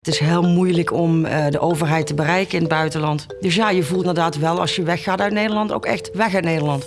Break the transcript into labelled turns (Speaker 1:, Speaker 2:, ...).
Speaker 1: Het is heel moeilijk om uh, de overheid te bereiken in het buitenland. Dus ja, je voelt inderdaad wel als je weggaat uit Nederland ook echt weg uit Nederland.